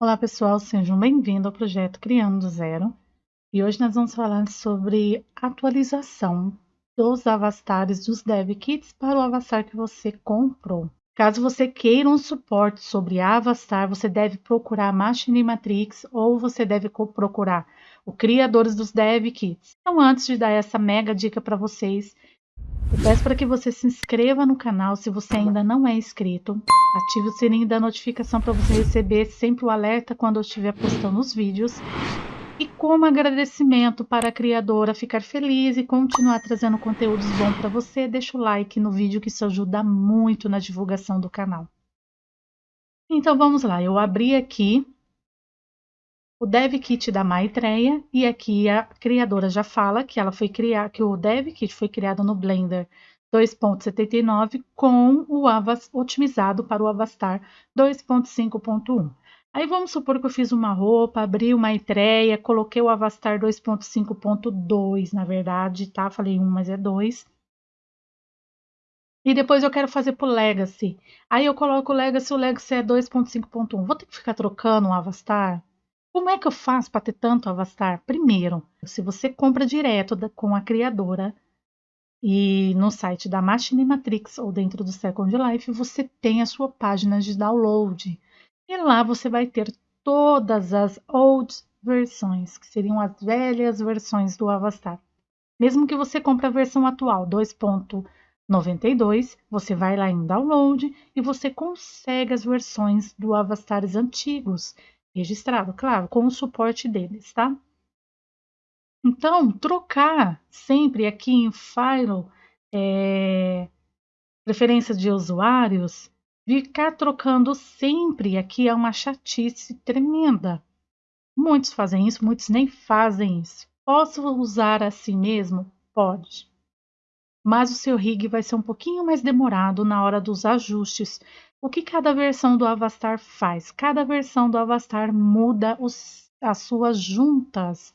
Olá pessoal, sejam bem-vindos ao projeto Criando do Zero e hoje nós vamos falar sobre atualização dos avastares dos Dev Kits para o Avastar que você comprou. Caso você queira um suporte sobre Avastar, você deve procurar Machine Matrix ou você deve procurar o Criadores dos Dev Kits. Então antes de dar essa mega dica para vocês, eu peço para que você se inscreva no canal se você ainda não é inscrito. Ative o sininho da notificação para você receber sempre o alerta quando eu estiver postando os vídeos. E como agradecimento para a criadora ficar feliz e continuar trazendo conteúdos bons para você, deixa o like no vídeo que isso ajuda muito na divulgação do canal. Então vamos lá, eu abri aqui o Dev Kit da Maitreya e aqui a criadora já fala que ela foi criar que o Dev Kit foi criado no Blender 2.79 com o Avas otimizado para o Avastar 2.5.1. Aí vamos supor que eu fiz uma roupa, abri uma Maitreya, coloquei o Avastar 2.5.2, na verdade, tá? Falei um, mas é 2. E depois eu quero fazer pro Legacy. Aí eu coloco o Legacy, o Legacy é 2.5.1. Vou ter que ficar trocando o Avastar? Como é que eu faço para ter tanto Avastar? Primeiro, se você compra direto da, com a criadora e no site da Machine Matrix ou dentro do Second Life, você tem a sua página de download. E lá você vai ter todas as old versões, que seriam as velhas versões do Avastar. Mesmo que você compre a versão atual 2.92, você vai lá em download e você consegue as versões do Avastares antigos registrado, claro, com o suporte deles, tá? Então, trocar sempre aqui em File, é, preferências de usuários, ficar trocando sempre aqui é uma chatice tremenda. Muitos fazem isso, muitos nem fazem isso. Posso usar assim mesmo? Pode. Mas o seu rig vai ser um pouquinho mais demorado na hora dos ajustes, o que cada versão do Avastar faz? Cada versão do Avastar muda os, as suas juntas,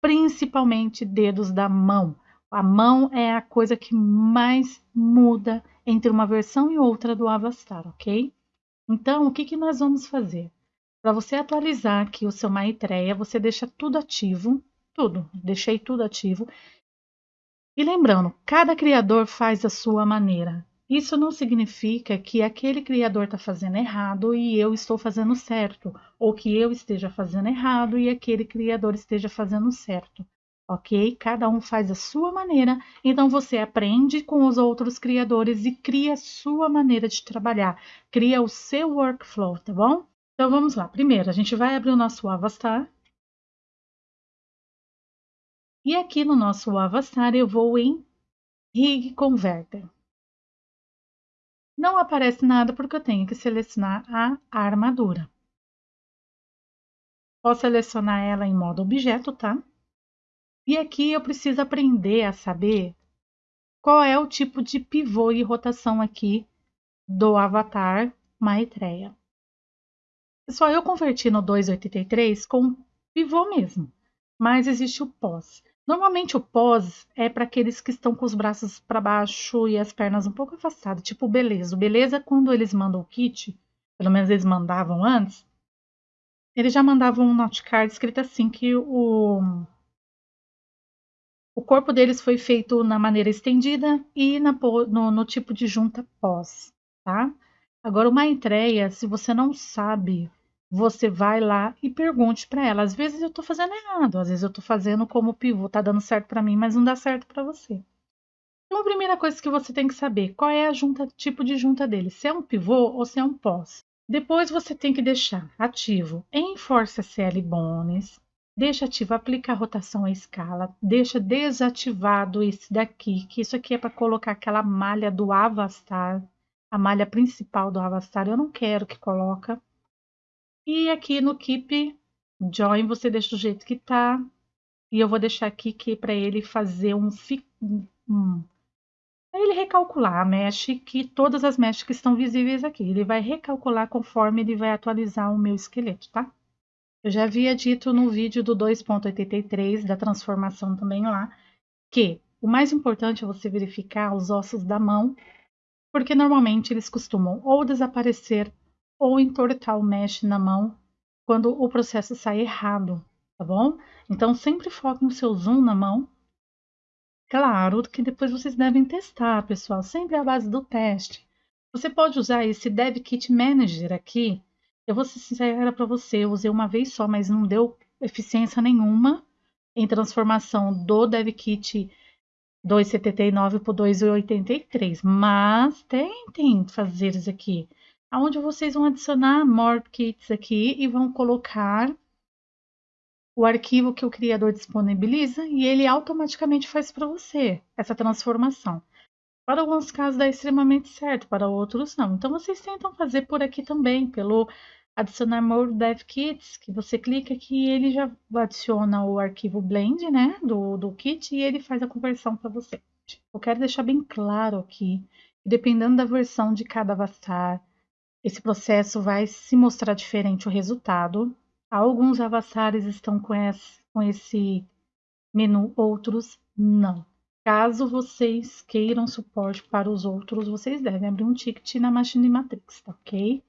principalmente dedos da mão. A mão é a coisa que mais muda entre uma versão e outra do Avastar, ok? Então, o que, que nós vamos fazer? Para você atualizar aqui o seu Maitreya, você deixa tudo ativo, tudo, deixei tudo ativo. E lembrando, cada criador faz a sua maneira. Isso não significa que aquele criador está fazendo errado e eu estou fazendo certo, ou que eu esteja fazendo errado e aquele criador esteja fazendo certo. Ok? Cada um faz a sua maneira, então você aprende com os outros criadores e cria a sua maneira de trabalhar, cria o seu workflow, tá bom? Então vamos lá. Primeiro, a gente vai abrir o nosso Avastar. E aqui no nosso Avastar eu vou em Rig Converter. Não aparece nada porque eu tenho que selecionar a armadura. Posso selecionar ela em modo objeto, tá? E aqui eu preciso aprender a saber qual é o tipo de pivô e rotação aqui do avatar Maitreya. Pessoal, eu converti no 283 com pivô mesmo, mas existe o pós. Normalmente o pós é para aqueles que estão com os braços para baixo e as pernas um pouco afastadas, tipo beleza. O beleza quando eles mandam o kit, pelo menos eles mandavam antes, eles já mandavam um note card escrito assim que o o corpo deles foi feito na maneira estendida e na, no, no tipo de junta pós, tá? Agora, uma entreia, se você não sabe você vai lá e pergunte para ela. Às vezes eu estou fazendo errado, às vezes eu estou fazendo como pivô, tá dando certo para mim, mas não dá certo para você. Então, a primeira coisa que você tem que saber, qual é a junta, tipo de junta dele, se é um pivô ou se é um pós. Depois você tem que deixar ativo em Force SL Bones, deixa ativo aplicar rotação à escala, deixa desativado esse daqui, que isso aqui é para colocar aquela malha do Avastar, a malha principal do Avastar, eu não quero que coloca. E aqui no Keep Join você deixa do jeito que tá. E eu vou deixar aqui que para ele fazer um, um ele recalcular a mesh que todas as meshes que estão visíveis aqui. Ele vai recalcular conforme ele vai atualizar o meu esqueleto, tá? Eu já havia dito no vídeo do 2.83 da transformação também lá que o mais importante é você verificar os ossos da mão, porque normalmente eles costumam ou desaparecer ou entortar o mesh na mão quando o processo sai errado, tá bom? Então sempre foque no seu zoom na mão. Claro que depois vocês devem testar, pessoal, sempre à base do teste. Você pode usar esse Dev Kit Manager aqui. Eu vou ser sincera para você, eu usei uma vez só, mas não deu eficiência nenhuma em transformação do Dev Kit 2,79 por 2,83. Mas tentem fazer isso aqui. Onde vocês vão adicionar more kits aqui e vão colocar o arquivo que o criador disponibiliza e ele automaticamente faz para você essa transformação. Para alguns casos dá extremamente certo, para outros não. Então vocês tentam fazer por aqui também, pelo adicionar more dev kits, que você clica aqui e ele já adiciona o arquivo blend, né, do, do kit e ele faz a conversão para você. Eu quero deixar bem claro aqui, dependendo da versão de cada avatar, esse processo vai se mostrar diferente o resultado. Alguns avatares estão com esse, com esse menu, outros não. Caso vocês queiram suporte para os outros, vocês devem abrir um ticket na Machine Matrix, tá ok?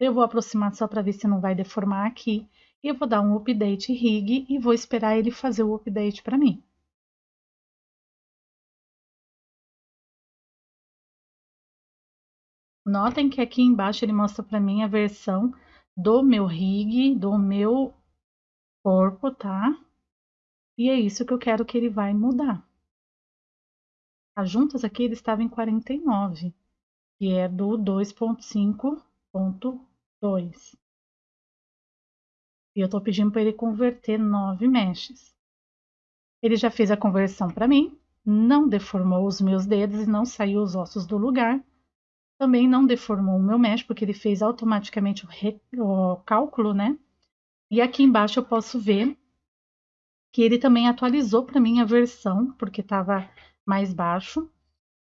Eu vou aproximar só para ver se não vai deformar aqui. E eu vou dar um update rig e vou esperar ele fazer o update para mim. Notem que aqui embaixo ele mostra para mim a versão do meu rig, do meu corpo, tá? E é isso que eu quero que ele vai mudar. As juntas aqui ele estava em 49, que é do 2.5.1. 2. E eu estou pedindo para ele converter 9 meshes. Ele já fez a conversão para mim, não deformou os meus dedos e não saiu os ossos do lugar. Também não deformou o meu mesh, porque ele fez automaticamente o, re... o cálculo, né? E aqui embaixo eu posso ver que ele também atualizou para mim a versão, porque estava mais baixo.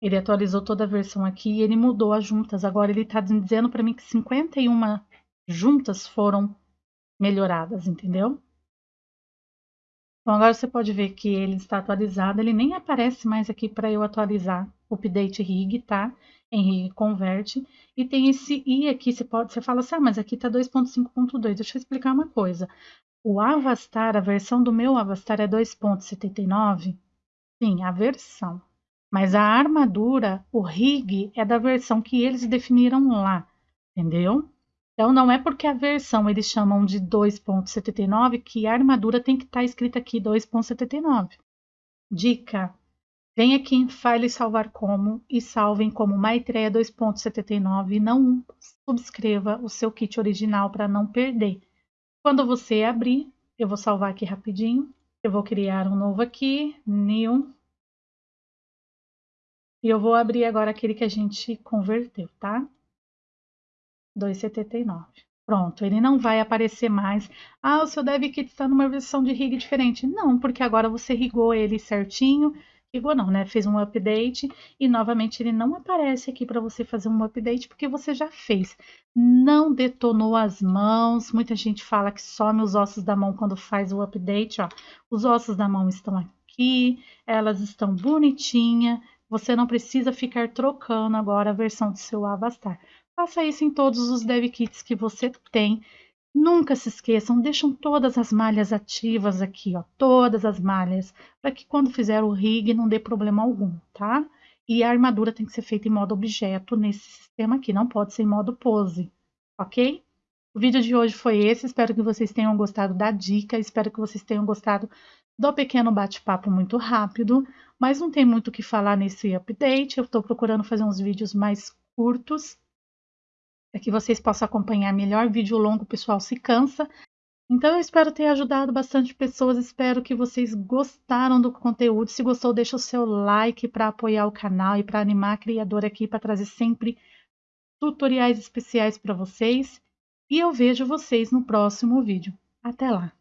Ele atualizou toda a versão aqui e ele mudou as juntas. Agora ele está dizendo para mim que 51 juntas foram melhoradas, entendeu? Então agora você pode ver que ele está atualizado, ele nem aparece mais aqui para eu atualizar o update rig, tá? Em converte. E tem esse i aqui, você pode, você fala assim, ah, mas aqui tá 2.5.2. Deixa eu explicar uma coisa. O Avastar, a versão do meu Avastar é 2.79? Sim, a versão. Mas a armadura, o rig, é da versão que eles definiram lá, entendeu? Então, não é porque a versão eles chamam de 2.79 que a armadura tem que estar tá escrita aqui 2.79. Dica: vem aqui em File Salvar Como e salvem como Maitreya 2.79 e não subscreva o seu kit original para não perder. Quando você abrir, eu vou salvar aqui rapidinho. Eu vou criar um novo aqui, New e eu vou abrir agora aquele que a gente converteu, tá? 2,79. Pronto, ele não vai aparecer mais. Ah, o seu DevKit está numa versão de rig diferente. Não, porque agora você rigou ele certinho. Rigou não, né? Fez um update e novamente ele não aparece aqui para você fazer um update porque você já fez. Não detonou as mãos. Muita gente fala que some os ossos da mão quando faz o update, ó. Os ossos da mão estão aqui, elas estão bonitinhas você não precisa ficar trocando agora a versão do seu Avastar. Faça isso em todos os dev kits que você tem. Nunca se esqueçam, deixam todas as malhas ativas aqui, ó, todas as malhas, para que quando fizer o rig não dê problema algum, tá? E a armadura tem que ser feita em modo objeto nesse sistema aqui, não pode ser em modo pose, ok? O vídeo de hoje foi esse, espero que vocês tenham gostado da dica, espero que vocês tenham gostado do pequeno bate-papo muito rápido, mas não tem muito o que falar nesse update. Eu estou procurando fazer uns vídeos mais curtos, para que vocês possam acompanhar melhor. Vídeo longo, o pessoal se cansa. Então eu espero ter ajudado bastante pessoas, espero que vocês gostaram do conteúdo. Se gostou, deixa o seu like para apoiar o canal e para animar a criadora aqui para trazer sempre tutoriais especiais para vocês. E eu vejo vocês no próximo vídeo. Até lá!